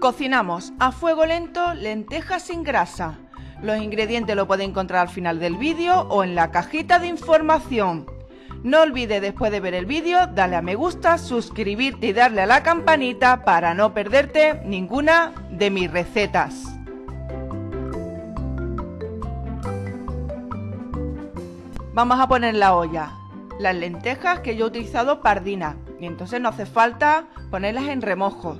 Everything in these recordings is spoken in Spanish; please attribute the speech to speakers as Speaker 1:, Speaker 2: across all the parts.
Speaker 1: Cocinamos a fuego lento lentejas sin grasa. Los ingredientes lo pueden encontrar al final del vídeo o en la cajita de información. No olvides después de ver el vídeo darle a me gusta, suscribirte y darle a la campanita para no perderte ninguna de mis recetas. Vamos a poner la olla las lentejas que yo he utilizado pardina y entonces no hace falta ponerlas en remojo.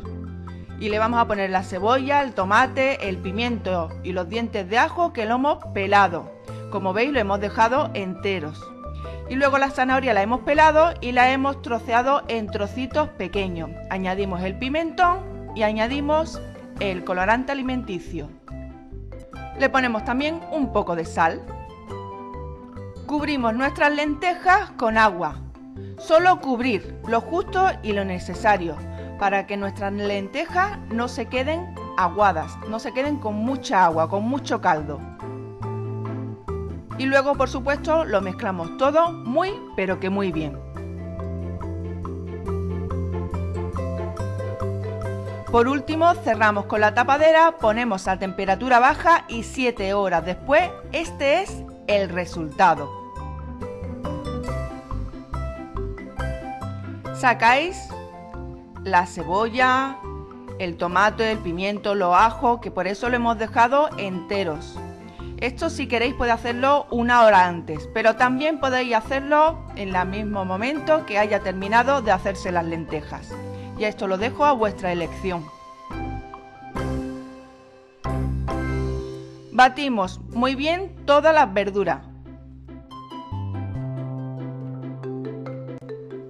Speaker 1: Y le vamos a poner la cebolla, el tomate, el pimiento y los dientes de ajo que lo hemos pelado. Como veis lo hemos dejado enteros. Y luego la zanahoria la hemos pelado y la hemos troceado en trocitos pequeños. Añadimos el pimentón y añadimos el colorante alimenticio. Le ponemos también un poco de sal. Cubrimos nuestras lentejas con agua. Solo cubrir lo justo y lo necesario para que nuestras lentejas no se queden aguadas, no se queden con mucha agua, con mucho caldo. Y luego, por supuesto, lo mezclamos todo muy, pero que muy bien. Por último, cerramos con la tapadera, ponemos a temperatura baja y 7 horas después, este es el resultado. Sacáis la cebolla, el tomate, el pimiento, los ajos, que por eso lo hemos dejado enteros. Esto si queréis podéis hacerlo una hora antes, pero también podéis hacerlo en el mismo momento que haya terminado de hacerse las lentejas. Y esto lo dejo a vuestra elección. Batimos muy bien todas las verduras.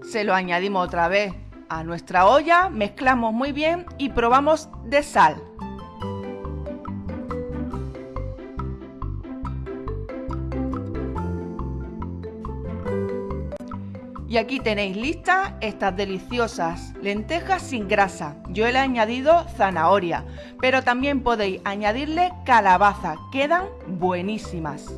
Speaker 1: Se lo añadimos otra vez a nuestra olla, mezclamos muy bien y probamos de sal. Y aquí tenéis listas estas deliciosas lentejas sin grasa. Yo le he añadido zanahoria, pero también podéis añadirle calabaza, quedan buenísimas.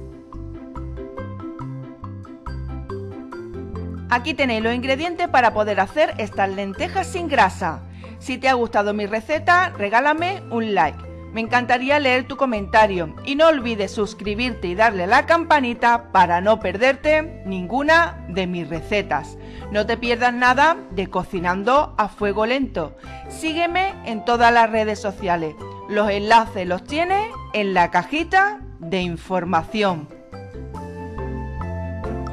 Speaker 1: Aquí tenéis los ingredientes para poder hacer estas lentejas sin grasa. Si te ha gustado mi receta, regálame un like. Me encantaría leer tu comentario y no olvides suscribirte y darle la campanita para no perderte ninguna de mis recetas. No te pierdas nada de cocinando a fuego lento. Sígueme en todas las redes sociales. Los enlaces los tienes en la cajita de información.